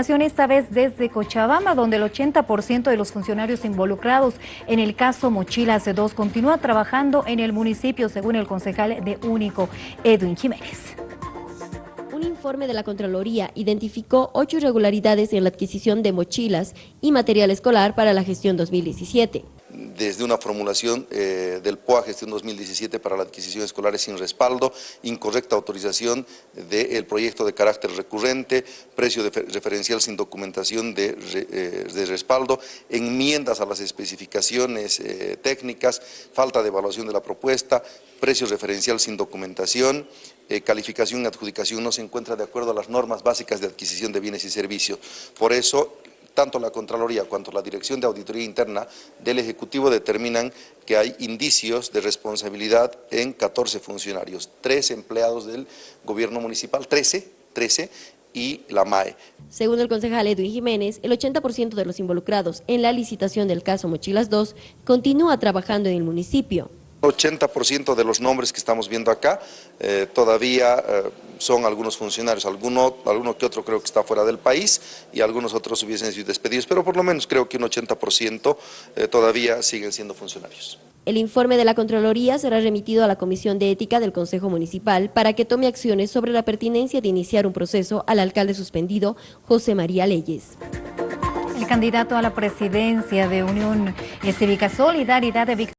Esta vez desde Cochabamba, donde el 80% de los funcionarios involucrados en el caso Mochilas de 2 continúa trabajando en el municipio, según el concejal de Único, Edwin Jiménez. Un informe de la Contraloría identificó ocho irregularidades en la adquisición de mochilas y material escolar para la gestión 2017 desde una formulación eh, del POA Gestión 2017 para la adquisición escolar sin respaldo, incorrecta autorización del proyecto de carácter recurrente, precio de referencial sin documentación de, eh, de, respaldo, enmiendas a las especificaciones eh, técnicas, falta de evaluación de la propuesta, precio referencial sin documentación, calificación y adjudicación no se encuentra de acuerdo a las normas básicas de adquisición de bienes y servicios. Por eso, tanto la Contraloría cuanto la Dirección de Auditoría Interna del Ejecutivo determinan que hay indicios de responsabilidad en 14 funcionarios, 3 empleados del gobierno municipal, 13, 13 y la MAE. Según el concejal Edwin Jiménez, el 80% de los involucrados en la licitación del caso Mochilas 2 continúa trabajando en el municipio. 80% de los nombres que estamos viendo acá eh, todavía eh, son algunos funcionarios, alguno, alguno que otro creo que está fuera del país y algunos otros hubiesen sido despedidos, pero por lo menos creo que un 80% eh, todavía siguen siendo funcionarios. El informe de la Contraloría será remitido a la Comisión de Ética del Consejo Municipal para que tome acciones sobre la pertinencia de iniciar un proceso al alcalde suspendido, José María Leyes. El candidato a la presidencia de Unión Cívica Solidaridad de Víctor